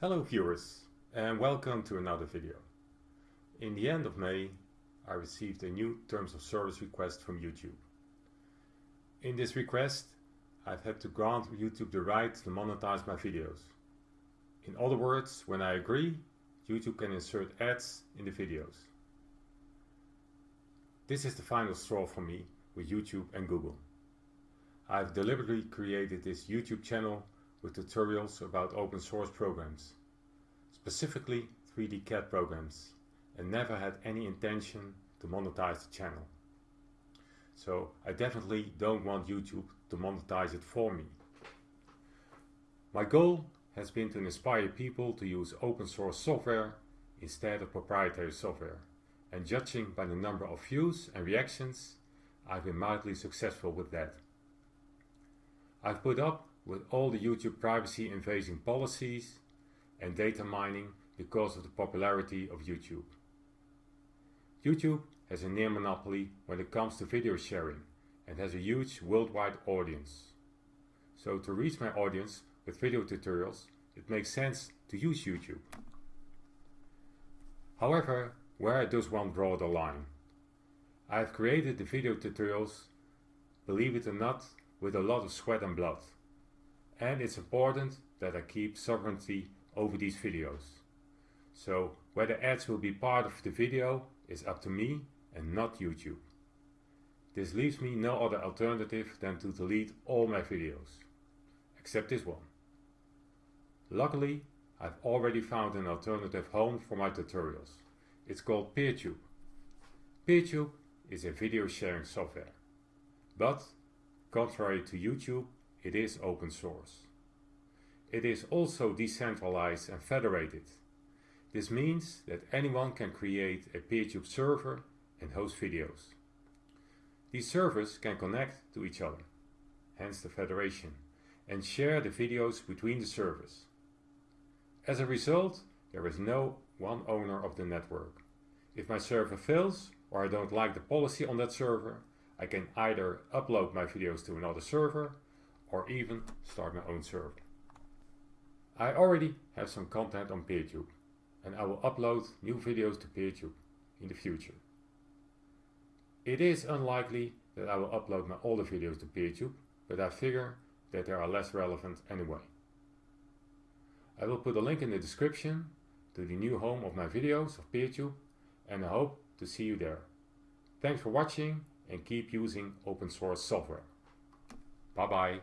Hello viewers and welcome to another video. In the end of May I received a new terms of service request from YouTube. In this request I've had to grant YouTube the right to monetize my videos. In other words, when I agree, YouTube can insert ads in the videos. This is the final straw for me with YouTube and Google. I've deliberately created this YouTube channel with tutorials about open source programs, specifically 3D CAD programs, and never had any intention to monetize the channel. So I definitely don't want YouTube to monetize it for me. My goal has been to inspire people to use open source software instead of proprietary software, and judging by the number of views and reactions, I've been mildly successful with that. I've put up with all the YouTube privacy invading policies and data mining because of the popularity of YouTube. YouTube has a near monopoly when it comes to video sharing and has a huge worldwide audience. So to reach my audience with video tutorials, it makes sense to use YouTube. However, where does one draw the line? I have created the video tutorials, believe it or not, with a lot of sweat and blood and it's important that I keep sovereignty over these videos. So whether ads will be part of the video is up to me and not YouTube. This leaves me no other alternative than to delete all my videos, except this one. Luckily, I've already found an alternative home for my tutorials. It's called PeerTube. PeerTube is a video sharing software, but contrary to YouTube, it is open source. It is also decentralized and federated. This means that anyone can create a PeerTube server and host videos. These servers can connect to each other, hence the federation, and share the videos between the servers. As a result, there is no one owner of the network. If my server fails or I don't like the policy on that server, I can either upload my videos to another server or even start my own server. I already have some content on PeerTube and I will upload new videos to PeerTube in the future. It is unlikely that I will upload my older videos to PeerTube, but I figure that they are less relevant anyway. I will put a link in the description to the new home of my videos of PeerTube and I hope to see you there. Thanks for watching and keep using open source software. Bye bye.